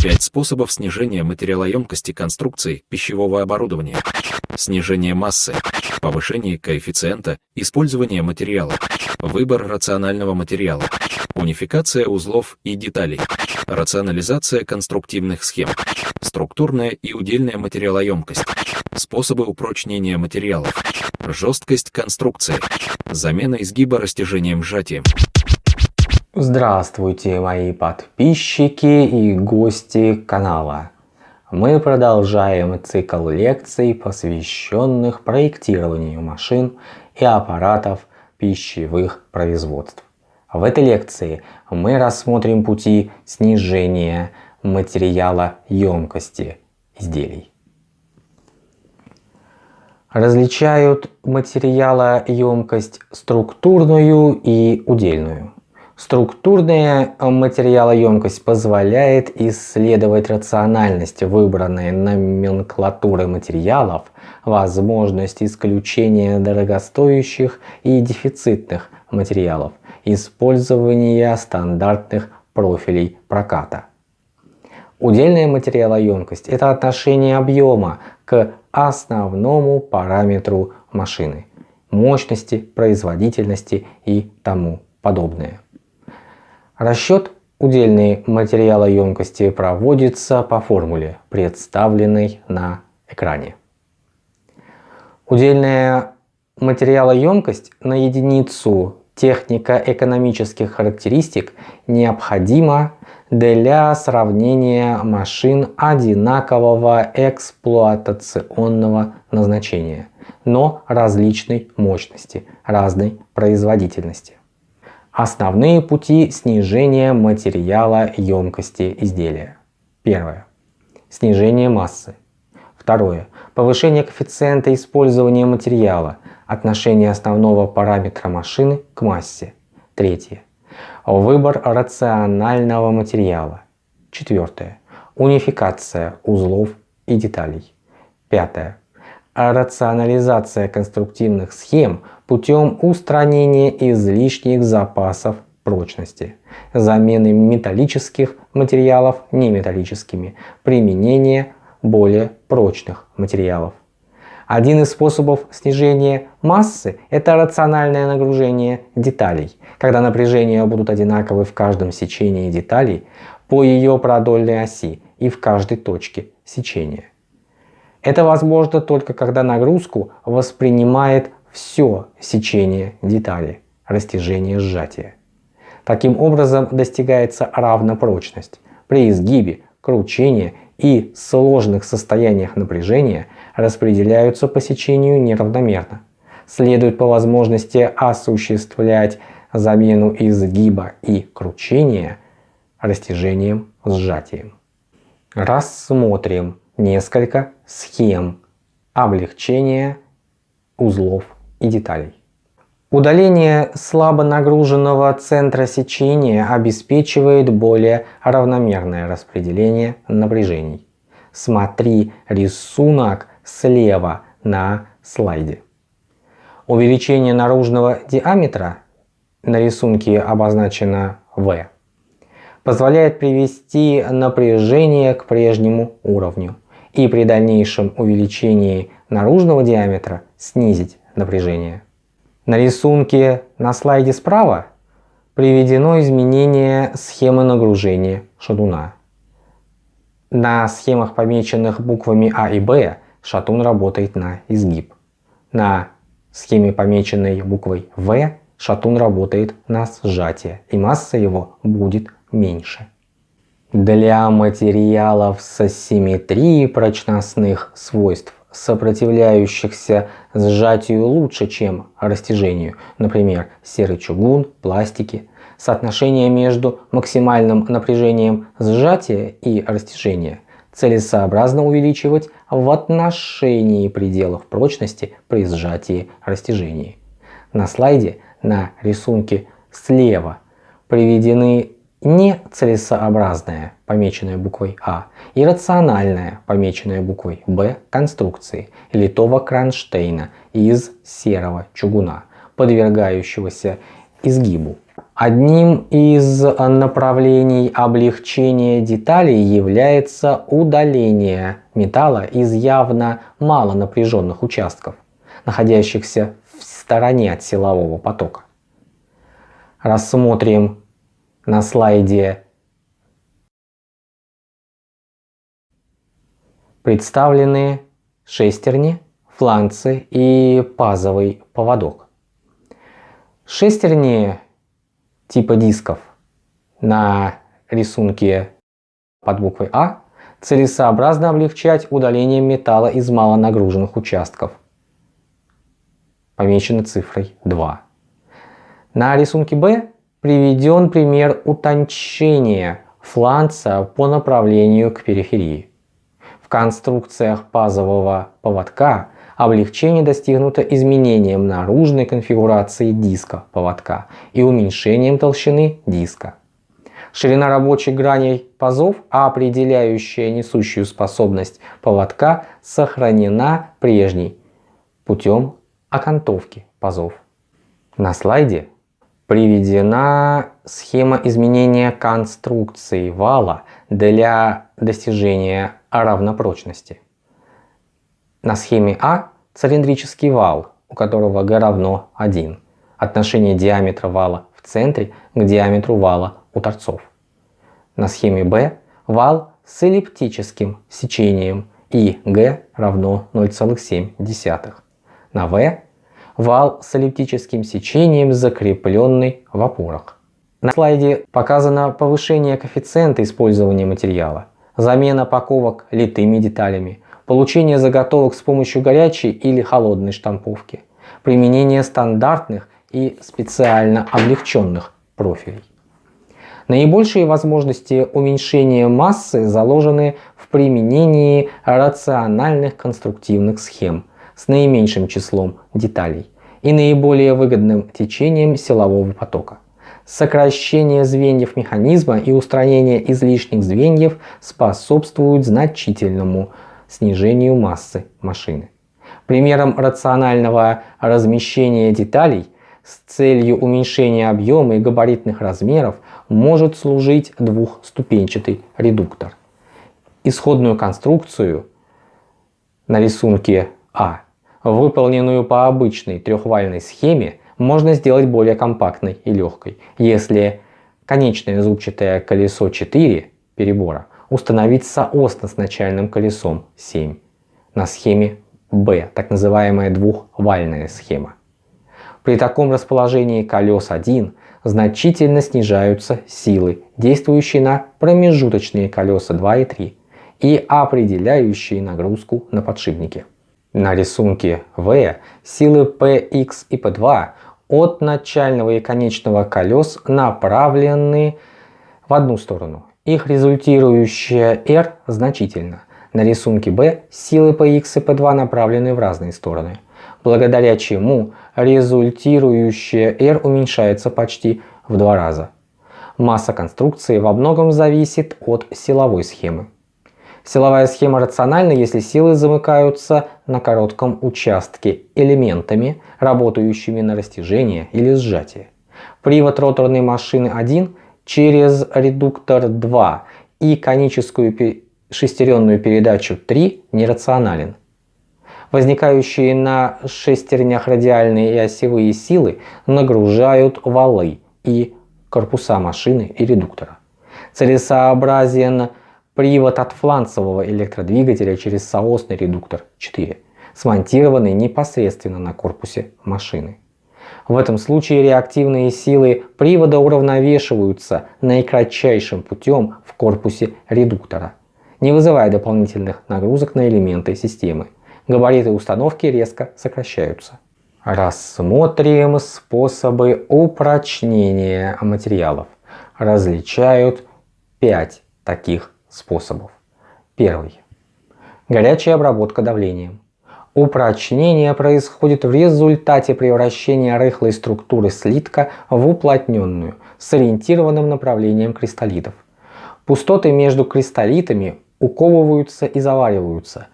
5 способов снижения материалоемкости конструкций пищевого оборудования. Снижение массы, повышение коэффициента, использование материала, выбор рационального материала, унификация узлов и деталей, рационализация конструктивных схем, структурная и удельная материалоемкость, способы упрочнения материалов, жесткость конструкции, замена изгиба растяжением сжатием. Здравствуйте, мои подписчики и гости канала. Мы продолжаем цикл лекций, посвященных проектированию машин и аппаратов пищевых производств. В этой лекции мы рассмотрим пути снижения материала емкости изделий. Различают материалоемкость структурную и удельную. Структурная материалоемкость позволяет исследовать рациональность выбранной номенклатуры материалов, возможность исключения дорогостоящих и дефицитных материалов, использование стандартных профилей проката. Удельная материалоемкость – это отношение объема к основному параметру машины – мощности, производительности и тому подобное. Расчет удельной материалоемкости проводится по формуле, представленной на экране. Удельная материалоемкость на единицу технико-экономических характеристик необходима для сравнения машин одинакового эксплуатационного назначения, но различной мощности, разной производительности. Основные пути снижения материала емкости изделия. Первое. Снижение массы. Второе. Повышение коэффициента использования материала. Отношение основного параметра машины к массе. Третье. Выбор рационального материала. Четвертое. Унификация узлов и деталей. Пятое. Рационализация конструктивных схем путем устранения излишних запасов прочности, замены металлических материалов неметаллическими, применение более прочных материалов. Один из способов снижения массы – это рациональное нагружение деталей, когда напряжения будут одинаковы в каждом сечении деталей по ее продольной оси и в каждой точке сечения. Это возможно только когда нагрузку воспринимает все сечение детали, растяжение сжатия. Таким образом достигается равнопрочность. При изгибе, кручении и сложных состояниях напряжения распределяются по сечению неравномерно. Следует по возможности осуществлять замену изгиба и кручения растяжением сжатием. Рассмотрим несколько схем облегчения узлов и деталей. Удаление слабо нагруженного центра сечения обеспечивает более равномерное распределение напряжений. Смотри рисунок слева на слайде. Увеличение наружного диаметра на рисунке обозначено V позволяет привести напряжение к прежнему уровню и при дальнейшем увеличении наружного диаметра снизить напряжение. На рисунке на слайде справа приведено изменение схемы нагружения шатуна. На схемах, помеченных буквами А и Б, шатун работает на изгиб. На схеме, помеченной буквой В, шатун работает на сжатие, и масса его будет меньше. Для материалов с асимметрией прочностных свойств, сопротивляющихся сжатию лучше, чем растяжению, например, серый чугун, пластики, соотношение между максимальным напряжением сжатия и растяжения целесообразно увеличивать в отношении пределов прочности при сжатии растяжении. На слайде на рисунке слева приведены нецелесообразная, помеченная буквой А, и рациональная, помеченная буквой Б, конструкции литого кронштейна из серого чугуна, подвергающегося изгибу Одним из направлений облегчения деталей является удаление металла из явно мало напряженных участков, находящихся в стороне от силового потока. Рассмотрим на слайде представлены шестерни, фланцы и пазовый поводок. Шестерни типа дисков на рисунке под буквой А целесообразно облегчать удаление металла из малонагруженных участков. Помечено цифрой 2. На рисунке Б приведен пример утончения фланца по направлению к периферии. В конструкциях пазового поводка облегчение достигнуто изменением наружной конфигурации диска поводка и уменьшением толщины диска. Ширина рабочих граней пазов, определяющая несущую способность поводка, сохранена прежней путем окантовки пазов. На слайде приведена схема изменения конструкции вала для достижения равнопрочности. На схеме А цилиндрический вал, у которого g равно 1. Отношение диаметра вала в центре к диаметру вала у торцов. На схеме Б вал с эллиптическим сечением и g равно 0,7. На В вал с эллиптическим сечением, закрепленный в опорах. На слайде показано повышение коэффициента использования материала, замена паковок литыми деталями, получение заготовок с помощью горячей или холодной штамповки, применение стандартных и специально облегченных профилей. Наибольшие возможности уменьшения массы заложены в применении рациональных конструктивных схем с наименьшим числом деталей и наиболее выгодным течением силового потока. Сокращение звеньев механизма и устранение излишних звеньев способствуют значительному снижению массы машины. Примером рационального размещения деталей с целью уменьшения объема и габаритных размеров может служить двухступенчатый редуктор. Исходную конструкцию на рисунке А, выполненную по обычной трехвальной схеме, можно сделать более компактной и легкой, если конечное зубчатое колесо 4 перебора установить соосно с начальным колесом 7 на схеме B, так называемая двухвальная схема. При таком расположении колес 1 значительно снижаются силы, действующие на промежуточные колеса 2 и 3 и определяющие нагрузку на подшипники. На рисунке V силы Px и P2 от начального и конечного колес направлены в одну сторону, их результирующая R значительно. На рисунке B силы Px и P2 направлены в разные стороны, благодаря чему результирующая R уменьшается почти в два раза. Масса конструкции во многом зависит от силовой схемы. Силовая схема рациональна, если силы замыкаются на коротком участке элементами, работающими на растяжение или сжатие. Привод роторной машины 1 через редуктор 2 и коническую шестеренную передачу 3 нерационален. Возникающие на шестернях радиальные и осевые силы нагружают валы и корпуса машины и редуктора. Целесообразен привод от фланцевого электродвигателя через соосный редуктор 4, смонтированный непосредственно на корпусе машины. В этом случае реактивные силы привода уравновешиваются наикратчайшим путем в корпусе редуктора, не вызывая дополнительных нагрузок на элементы системы. Габариты установки резко сокращаются. Рассмотрим способы упрочнения материалов. Различают 5 таких способов. Первый. Горячая обработка давлением. Упрочнение происходит в результате превращения рыхлой структуры слитка в уплотненную с ориентированным направлением кристаллитов. Пустоты между кристаллитами уковываются и завариваются.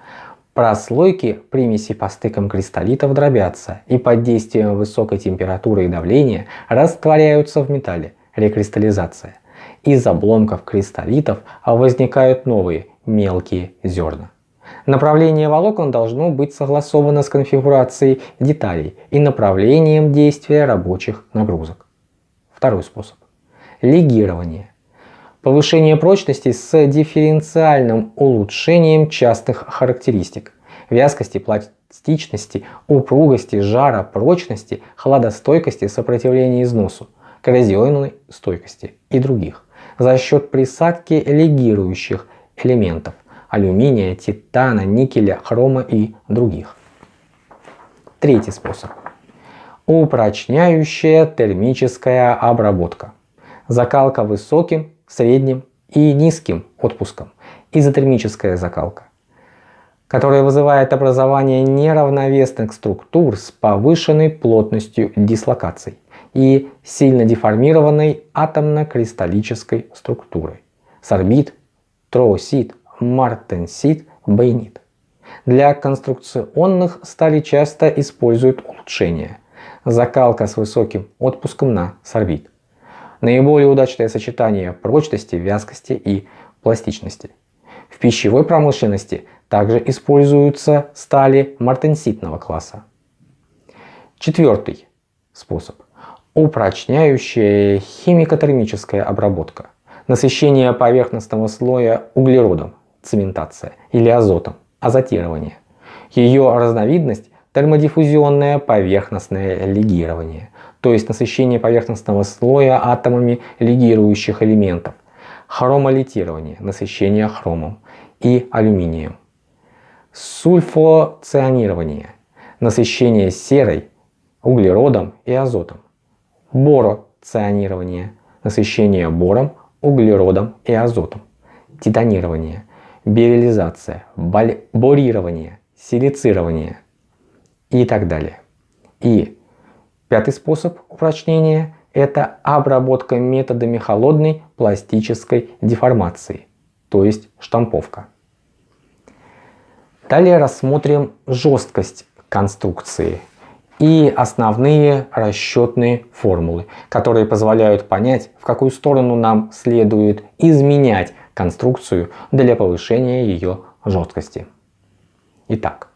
Прослойки примеси по стыкам кристаллитов дробятся и под действием высокой температуры и давления растворяются в металле, рекристаллизация. Из обломков кристаллитов возникают новые мелкие зерна. Направление волокон должно быть согласовано с конфигурацией деталей и направлением действия рабочих нагрузок. Второй способ. Легирование. Повышение прочности с дифференциальным улучшением частых характеристик. Вязкости, пластичности, упругости, жара, прочности, хладостойкости, сопротивления износу, коррозионной стойкости и других за счет присадки легирующих элементов алюминия, титана, никеля, хрома и других. Третий способ. Упрочняющая термическая обработка. Закалка высоким, средним и низким отпуском. Изотермическая закалка которая вызывает образование неравновесных структур с повышенной плотностью дислокаций и сильно деформированной атомно-кристаллической структурой. Сорбит, троосит, мартенсит, байнит. Для конструкционных стали часто используют улучшения. Закалка с высоким отпуском на сорбит. Наиболее удачное сочетание прочности, вязкости и пластичности. В пищевой промышленности также используются стали мартенситного класса. Четвертый способ. Упрочняющая химико-термическая обработка. Насыщение поверхностного слоя углеродом, цементация, или азотом, азотирование. Ее разновидность – термодиффузионное поверхностное легирование, то есть насыщение поверхностного слоя атомами легирующих элементов, хромолитирование, насыщение хромом и алюминием, сульфоцианирование, насыщение серой, углеродом и азотом, бороцианирование, насыщение бором, углеродом и азотом, титанирование, берилизация, борирование, силицирование. И так далее. И пятый способ упрочнения – это обработка методами холодной пластической деформации, то есть штамповка. Далее рассмотрим жесткость конструкции и основные расчетные формулы, которые позволяют понять, в какую сторону нам следует изменять конструкцию для повышения ее жесткости. Итак,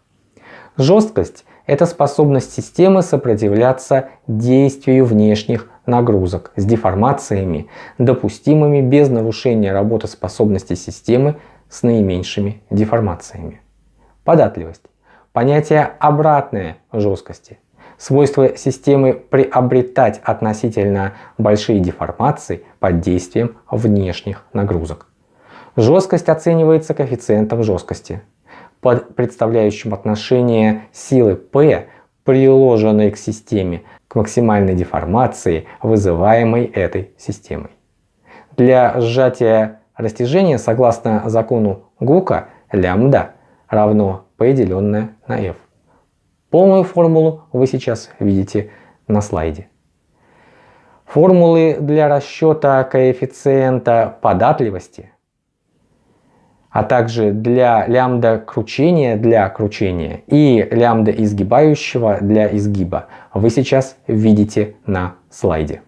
жесткость – это способность системы сопротивляться действию внешних нагрузок с деформациями, допустимыми без нарушения работоспособности системы с наименьшими деформациями. Податливость – понятие обратное жесткости – свойство системы приобретать относительно большие деформации под действием внешних нагрузок. Жесткость оценивается коэффициентом жесткости, под представляющим отношение силы P, приложенной к системе, к максимальной деформации, вызываемой этой системой. Для сжатия растяжения, согласно закону Гука, лямбда равно P деленное на F. Полную формулу вы сейчас видите на слайде. Формулы для расчета коэффициента податливости, а также для лямбда кручения для кручения и лямбда изгибающего для изгиба вы сейчас видите на слайде.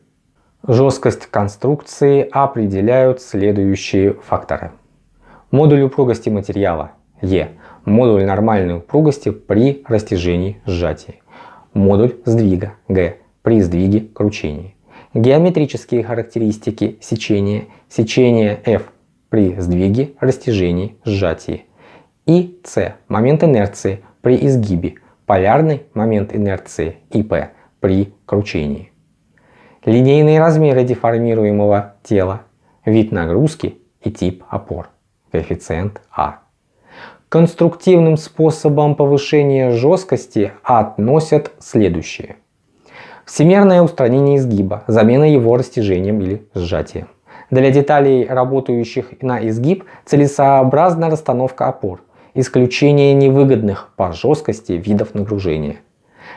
Жесткость конструкции определяют следующие факторы. Модуль упругости материала Е модуль нормальной упругости при растяжении сжатии, модуль сдвига Г при сдвиге кручении, геометрические характеристики сечения, сечение F при сдвиге, растяжении, сжатии и С момент инерции при изгибе, полярный момент инерции ИП при кручении. Линейные размеры деформируемого тела, вид нагрузки и тип опор, коэффициент А конструктивным способом повышения жесткости относят следующие. Всемерное устранение изгиба, замена его растяжением или сжатием. Для деталей, работающих на изгиб, целесообразна расстановка опор, исключение невыгодных по жесткости видов нагружения.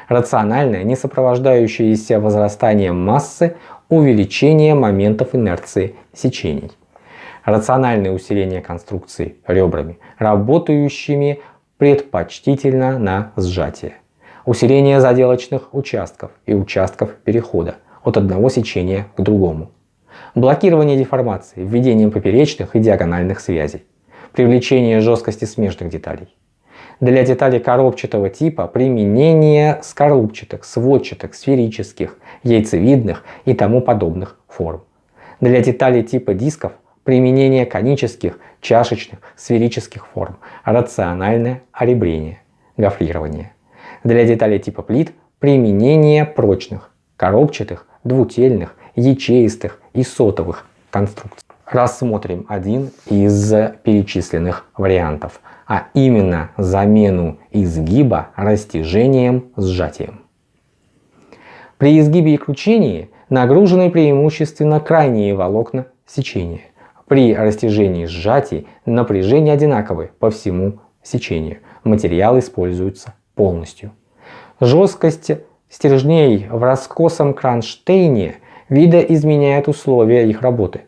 Рациональное, не сопровождающееся возрастанием массы, увеличение моментов инерции сечений рациональное усиление конструкции ребрами, работающими предпочтительно на сжатие. Усиление заделочных участков и участков перехода от одного сечения к другому. Блокирование деформации введением поперечных и диагональных связей. Привлечение жесткости смежных деталей. Для деталей коробчатого типа применение скорлупчатых, сводчатых, сферических, яйцевидных и тому подобных форм. Для деталей типа дисков применение конических, чашечных, сферических форм, рациональное оребрение, гофрирование. Для деталей типа плит применение прочных, коробчатых, двутельных, ячеистых и сотовых конструкций. Рассмотрим один из перечисленных вариантов, а именно замену изгиба растяжением сжатием. При изгибе и кручении нагружены преимущественно крайние волокна сечения. При растяжении сжатий напряжение одинаковое по всему сечению. Материал используется полностью. Жесткость стержней в раскосом кронштейне видоизменяет условия их работы.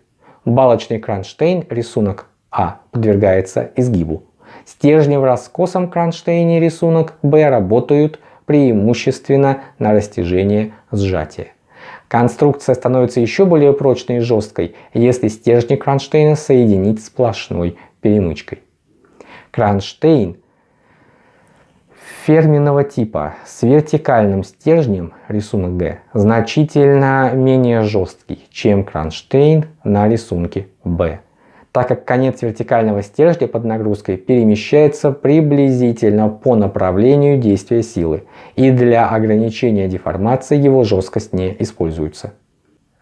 Балочный кронштейн, рисунок А, подвергается изгибу. Стержни в раскосом кронштейне, рисунок Б, работают преимущественно на растяжение сжатия. Конструкция становится еще более прочной и жесткой, если стержни кронштейна соединить сплошной перемычкой. Кронштейн ферменного типа с вертикальным стержнем, рисунок Г, значительно менее жесткий, чем кронштейн на рисунке Б, так как конец вертикального стержня под нагрузкой перемещается приблизительно по направлению действия силы, и для ограничения деформации его жесткость не используется.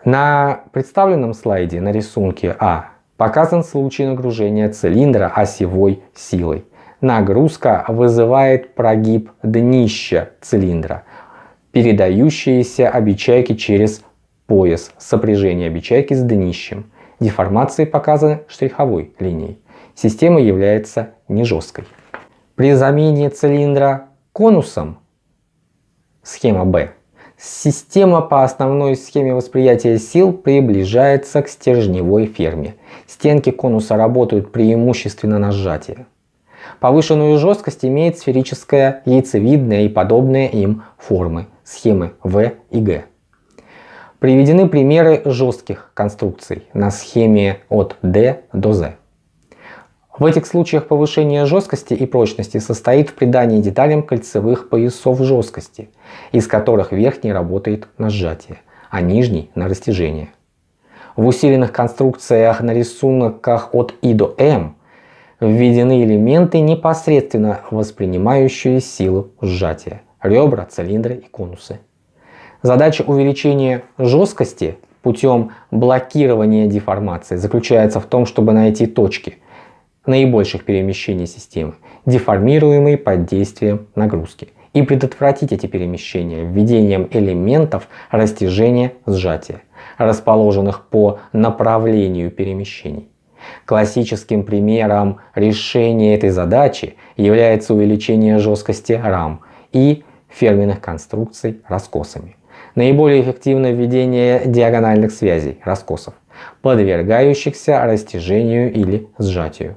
На представленном слайде на рисунке А показан случай нагружения цилиндра осевой силой. Нагрузка вызывает прогиб днища цилиндра, передающиеся обечайки через пояс сопряжения обечайки с днищем. Деформации показаны штриховой линией. Система является не жесткой. При замене цилиндра конусом, схема B, система по основной схеме восприятия сил приближается к стержневой ферме. Стенки конуса работают преимущественно на сжатие. Повышенную жесткость имеет сферическая, яйцевидная и подобные им формы, схемы В и Г. Приведены примеры жестких конструкций на схеме от D до Z. В этих случаях повышение жесткости и прочности состоит в придании деталям кольцевых поясов жесткости, из которых верхний работает на сжатие, а нижний на растяжение. В усиленных конструкциях на рисунках от I до M введены элементы, непосредственно воспринимающие силу сжатия – ребра, цилиндры и конусы. Задача увеличения жесткости путем блокирования деформации заключается в том, чтобы найти точки наибольших перемещений системы, деформируемые под действием нагрузки, и предотвратить эти перемещения введением элементов растяжения сжатия, расположенных по направлению перемещений. Классическим примером решения этой задачи является увеличение жесткости рам и ферменных конструкций раскосами. Наиболее эффективно введение диагональных связей, раскосов, подвергающихся растяжению или сжатию.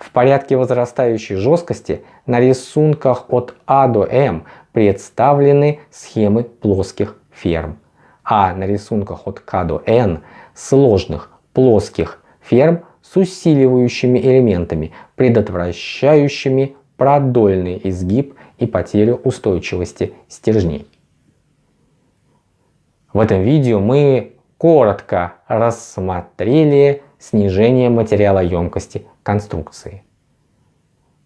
В порядке возрастающей жесткости на рисунках от А до М представлены схемы плоских ферм, а на рисунках от К до Н сложных плоских ферм с усиливающими элементами, предотвращающими продольный изгиб и потерю устойчивости стержней. В этом видео мы коротко рассмотрели снижение материалоемкости конструкции.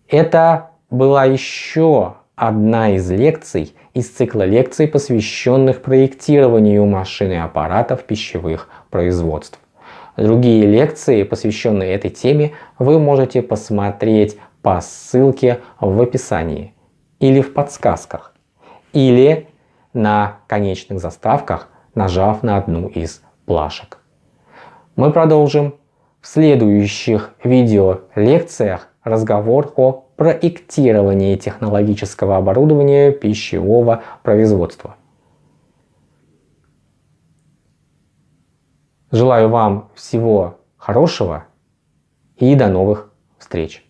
Это была еще одна из лекций из цикла лекций, посвященных проектированию машин и аппаратов пищевых производств. Другие лекции, посвященные этой теме, вы можете посмотреть по ссылке в описании или в подсказках, или на конечных заставках, нажав на одну из плашек. Мы продолжим в следующих видео лекциях разговор о проектировании технологического оборудования пищевого производства. Желаю вам всего хорошего и до новых встреч!